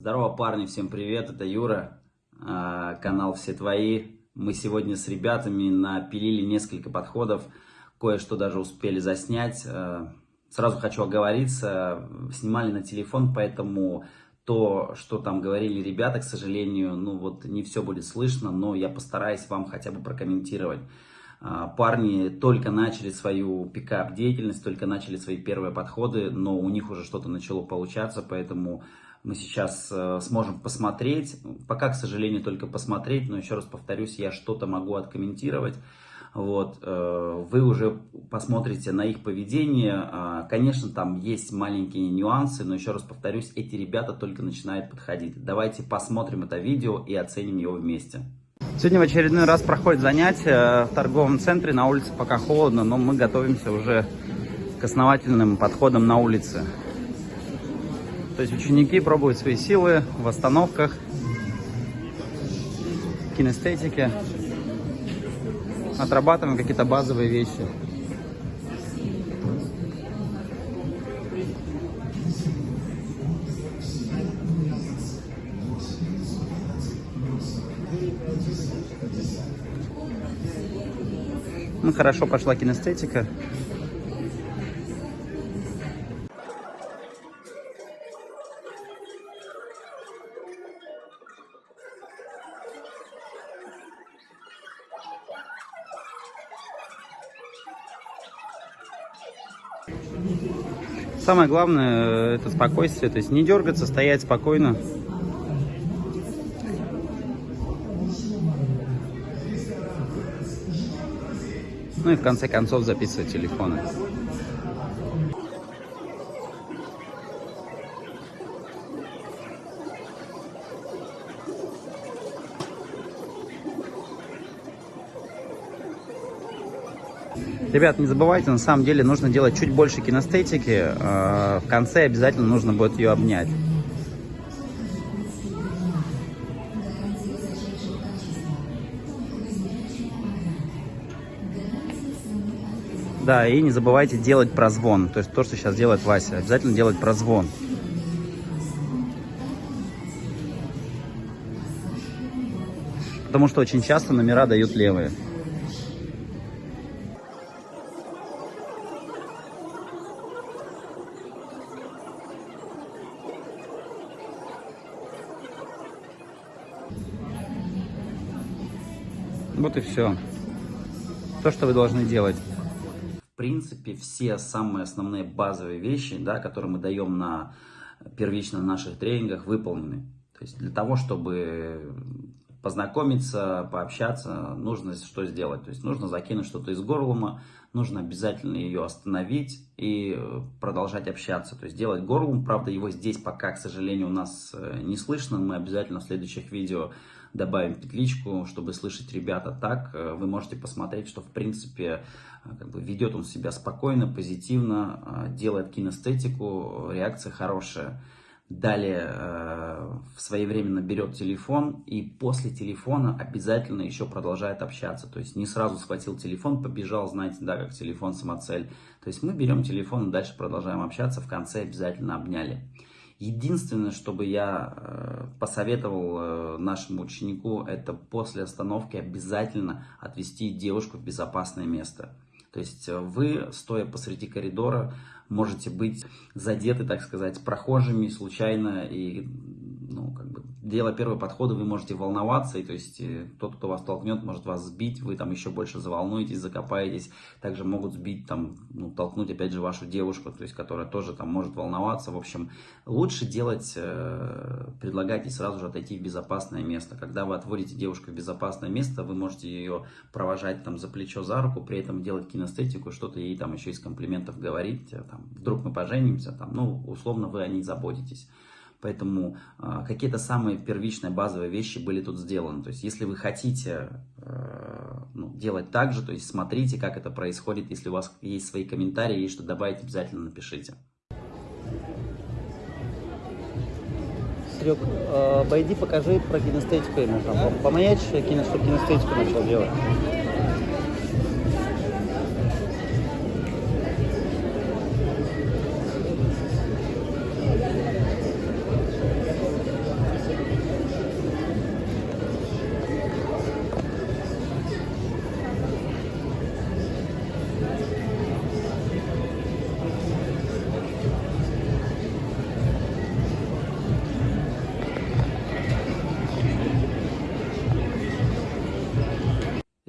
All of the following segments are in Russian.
Здорово, парни, всем привет, это Юра, а, канал «Все твои». Мы сегодня с ребятами напилили несколько подходов, кое-что даже успели заснять. А, сразу хочу оговориться, снимали на телефон, поэтому то, что там говорили ребята, к сожалению, ну вот не все будет слышно, но я постараюсь вам хотя бы прокомментировать. А, парни только начали свою пикап деятельность, только начали свои первые подходы, но у них уже что-то начало получаться, поэтому мы сейчас э, сможем посмотреть. Пока, к сожалению, только посмотреть, но еще раз повторюсь, я что-то могу откомментировать. Вот, э, вы уже посмотрите на их поведение. А, конечно, там есть маленькие нюансы, но еще раз повторюсь, эти ребята только начинают подходить. Давайте посмотрим это видео и оценим его вместе. Сегодня в очередной раз проходит занятие в торговом центре. На улице пока холодно, но мы готовимся уже к основательным подходам на улице. То есть ученики пробуют свои силы в остановках, кинестетике, отрабатываем какие-то базовые вещи. Ну, хорошо пошла кинестетика. Самое главное это спокойствие, то есть не дергаться, стоять спокойно. Ну и в конце концов записывать телефоны. Ребят, не забывайте, на самом деле нужно делать чуть больше кинестетики. А, в конце обязательно нужно будет ее обнять. Да, и не забывайте делать прозвон. То есть то, что сейчас делает Вася. Обязательно делать прозвон. Потому что очень часто номера дают левые. Вот и все. То, что вы должны делать. Принципе, все самые основные базовые вещи, да, которые мы даем на первично наших тренингах, выполнены. То есть для того, чтобы познакомиться, пообщаться, нужно что сделать? То есть нужно закинуть что-то из горлума, нужно обязательно ее остановить и продолжать общаться. То есть делать горлум, правда его здесь пока, к сожалению, у нас э, не слышно. Мы обязательно в следующих видео добавим петличку, чтобы слышать ребята так. Э, вы можете посмотреть, что в принципе э, как бы ведет он себя спокойно, позитивно, э, делает кинестетику, реакция хорошая. Далее в своевременно берет телефон и после телефона обязательно еще продолжает общаться. То есть не сразу схватил телефон, побежал, знаете, да, как телефон самоцель. То есть мы берем телефон и дальше продолжаем общаться, в конце обязательно обняли. Единственное, что бы я э, посоветовал э, нашему ученику, это после остановки обязательно отвести девушку в безопасное место. То есть э, вы, стоя посреди коридора, можете быть задеты, так сказать, прохожими случайно и делая первые подходы, вы можете волноваться, и то есть э, тот, кто вас толкнет, может вас сбить, вы там еще больше заволнуетесь, закопаетесь, также могут сбить, там, ну, толкнуть опять же вашу девушку, то есть, которая тоже там может волноваться, в общем, лучше делать, э, предлагать ей сразу же отойти в безопасное место, когда вы отводите девушку в безопасное место, вы можете ее провожать там за плечо, за руку, при этом делать кинестетику, что-то ей там еще из комплиментов говорить, э, там, вдруг мы поженимся, там, ну, условно вы о ней заботитесь. Поэтому э, какие-то самые первичные базовые вещи были тут сделаны. То есть, если вы хотите э, ну, делать так же, то есть смотрите, как это происходит. Если у вас есть свои комментарии, есть что добавить, обязательно напишите. Серег, э, обойди, покажи про кинестетику ему. Там, помаячь, кинестетику начал делать.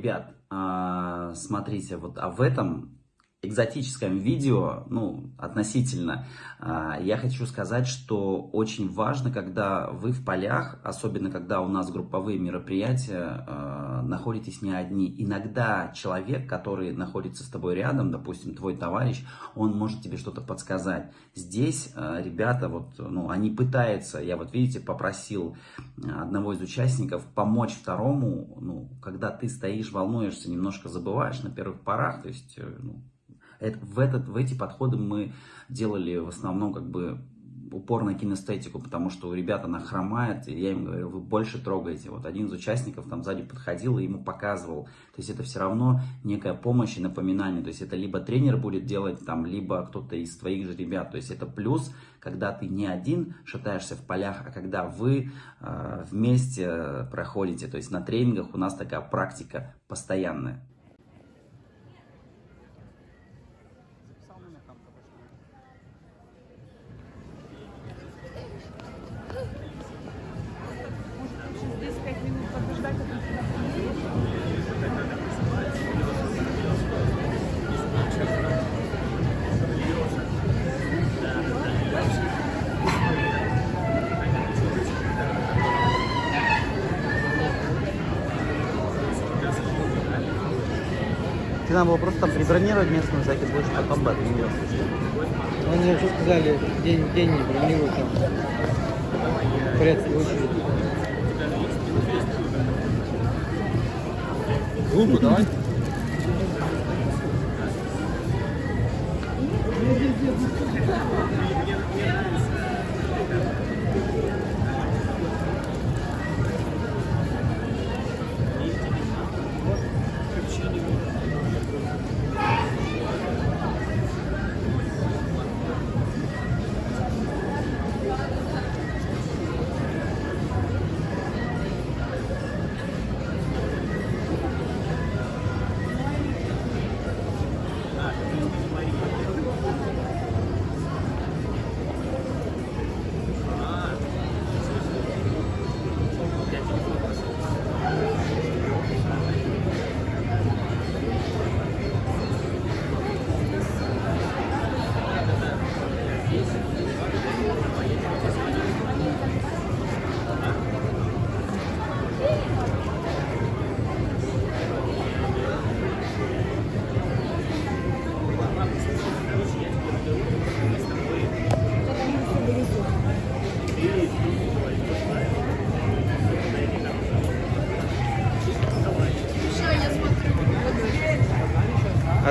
Ребят, а, смотрите, вот а в этом экзотическом видео, ну, относительно, а, я хочу сказать, что очень важно, когда вы в полях, особенно когда у нас групповые мероприятия, а, находитесь не одни. Иногда человек, который находится с тобой рядом, допустим, твой товарищ, он может тебе что-то подсказать. Здесь а, ребята, вот, ну, они пытаются, я вот, видите, попросил одного из участников помочь второму, ну, когда ты стоишь, волнуешься, немножко забываешь на первых порах, то есть, э, ну, это, в, этот, в эти подходы мы делали в основном как бы упор на кинестетику, потому что у ребят она хромает, и я им говорю, вы больше трогаете. Вот один из участников там сзади подходил и ему показывал. То есть это все равно некая помощь и напоминание. То есть это либо тренер будет делать, там, либо кто-то из твоих же ребят. То есть это плюс, когда ты не один шатаешься в полях, а когда вы э, вместе проходите. То есть на тренингах у нас такая практика постоянная. Тебе надо было просто там прибронировать место на всякий случай, потом бы отменил. Они вообще сказали, день, день не бронируют там. В порядке очереди. Глупо, давай.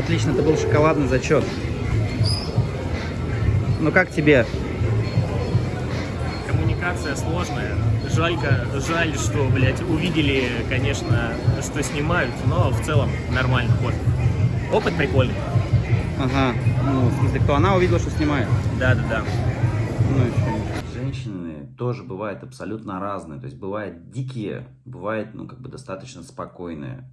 Отлично, это был шоколадный зачет. Ну как тебе? Коммуникация сложная. Жалько, жаль, что, блядь, увидели, конечно, что снимают, но в целом нормально ход. Опыт прикольный. Ага. Ну, в смысле, кто она увидела, что снимает? Да-да-да. Ну, и чё? Женщины тоже бывают абсолютно разные. То есть бывают дикие, бывают, ну, как бы достаточно спокойные.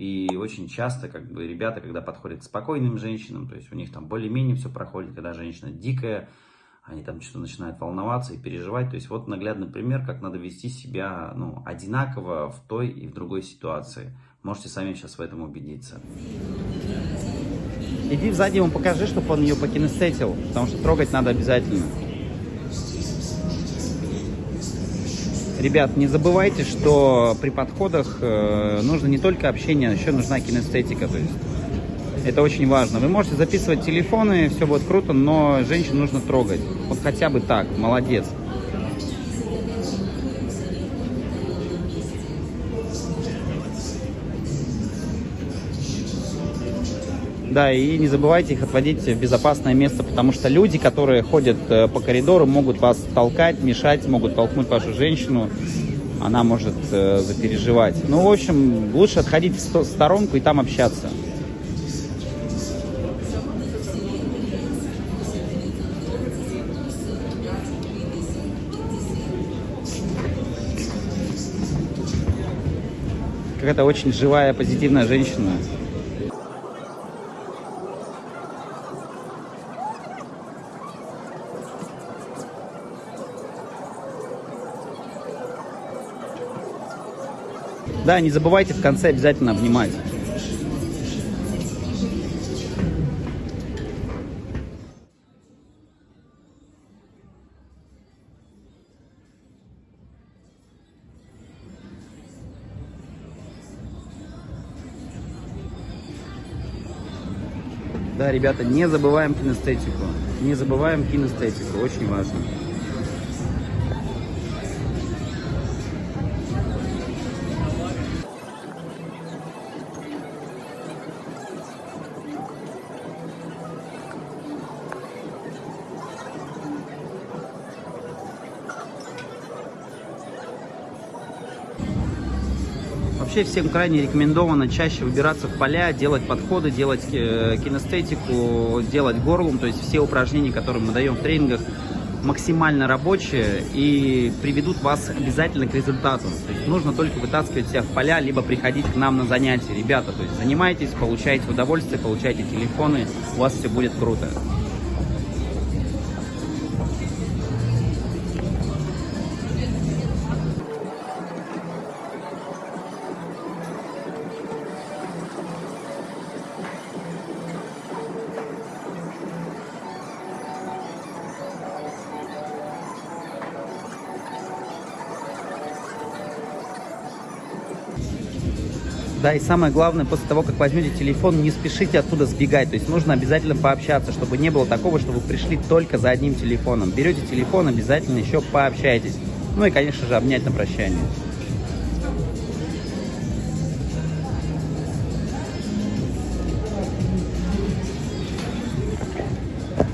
И очень часто, как бы, ребята, когда подходят к спокойным женщинам, то есть у них там более-менее все проходит, когда женщина дикая, они там что-то начинают волноваться и переживать. То есть вот наглядный пример, как надо вести себя, ну, одинаково в той и в другой ситуации. Можете сами сейчас в этом убедиться. Иди сзади ему покажи, чтобы он ее покинестетил, потому что трогать надо обязательно. Ребят, не забывайте, что при подходах э, нужно не только общение, еще нужна кинестетика. То есть это очень важно. Вы можете записывать телефоны, все будет круто, но женщин нужно трогать. Вот хотя бы так, молодец. Да, и не забывайте их отводить в безопасное место, потому что люди, которые ходят э, по коридору, могут вас толкать, мешать, могут толкнуть вашу женщину. Она может э, запереживать. Ну, в общем, лучше отходить в сто- сторонку и там общаться. Какая-то очень живая, позитивная женщина. Да, не забывайте в конце обязательно обнимать. Да, ребята, не забываем кинестетику. Не забываем кинестетику, очень важно. Вообще всем крайне рекомендовано чаще выбираться в поля, делать подходы, делать э, кинестетику, делать горлом. То есть все упражнения, которые мы даем в тренингах, максимально рабочие и приведут вас обязательно к результату. То есть нужно только вытаскивать себя в поля, либо приходить к нам на занятия. Ребята, то есть занимайтесь, получайте удовольствие, получайте телефоны, у вас все будет круто. Да, и самое главное, после того, как возьмете телефон, не спешите оттуда сбегать. То есть нужно обязательно пообщаться, чтобы не было такого, что вы пришли только за одним телефоном. Берете телефон, обязательно еще пообщайтесь. Ну и, конечно же, обнять на прощание.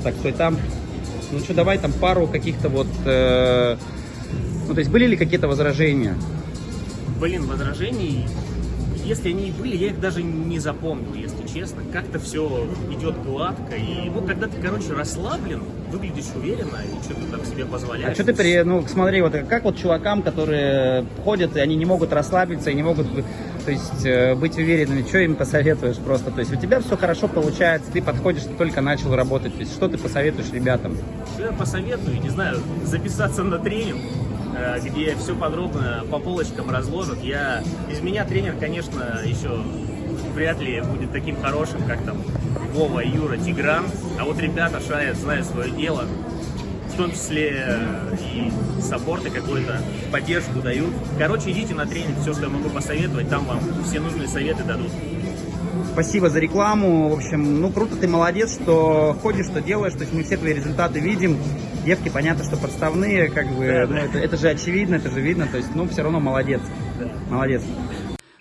Так, стой там. Ну что, давай там пару каких-то вот... э, Ну, то есть были ли какие-то возражения? Блин, возражений, если они и были, я их даже не запомнил, если честно. Как-то все идет гладко. И, ну, когда ты, короче, расслаблен, выглядишь уверенно и что-то там себе позволяешь. А что ты при... Ну, смотри, вот как вот чувакам, которые ходят, и они не могут расслабиться, и не могут, то есть, э, быть уверенными, что им посоветуешь просто? То есть, у тебя все хорошо получается, ты подходишь, ты только начал работать. То есть, что ты посоветуешь ребятам? Что я посоветую, не знаю, записаться на тренинг, где все подробно по полочкам разложат. Я, из меня тренер, конечно, еще вряд ли будет таким хорошим, как там Вова, Юра, Тигран. А вот ребята шарят, знают свое дело. В том числе э, и саппорты какой-то, поддержку дают. Короче, идите на тренинг, все, что я могу посоветовать, там вам все нужные советы дадут. Спасибо за рекламу. В общем, ну круто, ты молодец, что ходишь, что делаешь. То есть мы все твои результаты видим. Девки, понятно, что подставные, как бы, Да, ну, да. это, это же очевидно, это же видно. То есть, ну, все равно молодец. Молодец.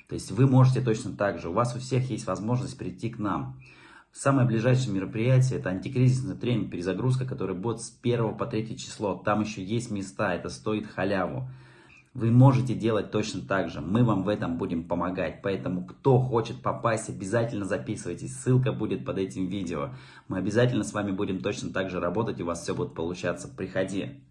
То есть вы можете точно так же. У вас у всех есть возможность прийти к нам. Самое ближайшее мероприятие это антикризисный тренинг, перезагрузка, который будет с 1 по 3 число. Там еще есть места, это стоит халяву. Вы можете делать точно так же. Мы вам в этом будем помогать. Поэтому, кто хочет попасть, обязательно записывайтесь. Ссылка будет под этим видео. Мы обязательно с вами будем точно так же работать, и у вас все будет получаться. Приходи.